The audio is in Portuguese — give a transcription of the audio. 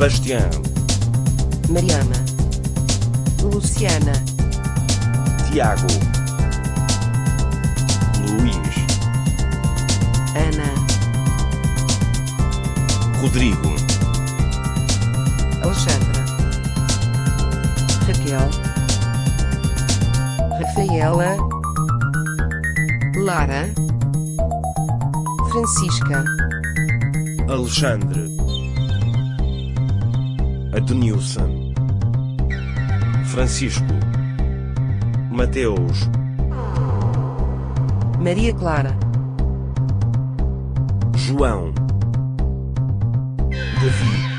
Sebastião, Mariana, Luciana, Tiago, Luís, Ana, Rodrigo, Alexandra, Raquel, Rafaela, Lara, Francisca, Alexandre, Adenilson, Francisco, Mateus, Maria Clara, João, David,